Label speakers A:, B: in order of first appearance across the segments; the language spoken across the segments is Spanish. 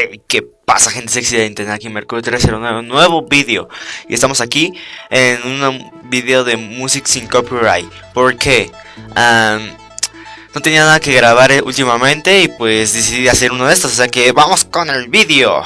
A: Hey, ¿Qué pasa gente sexy de internet? Aquí Mercurio 309, un nuevo vídeo Y estamos aquí en un vídeo de Music sin Copyright ¿Por qué? no tenía nada que grabar eh, últimamente y pues decidí hacer uno de estos O sea que vamos con el vídeo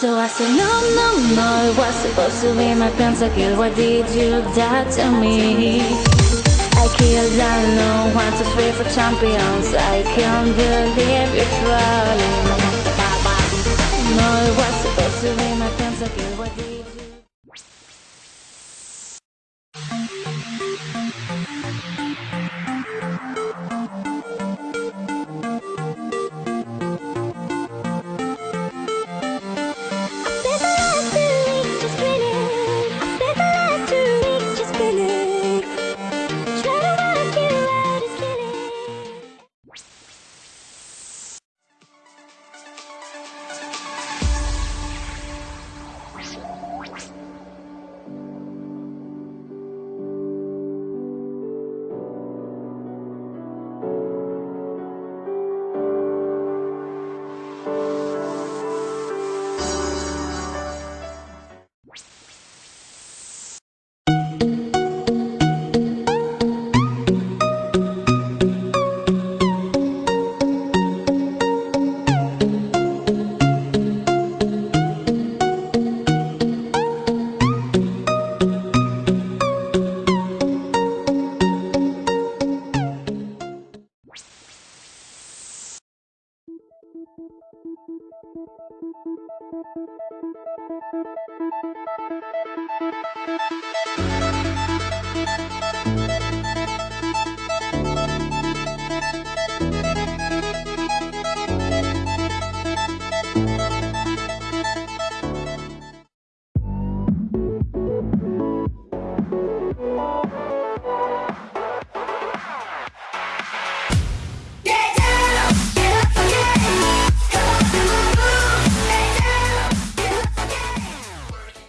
B: So I said, no, no, no, it was supposed to be my pentakill Why did you die to me? I killed, I know, one, two, three for champions I can't believe you're trolling No, it was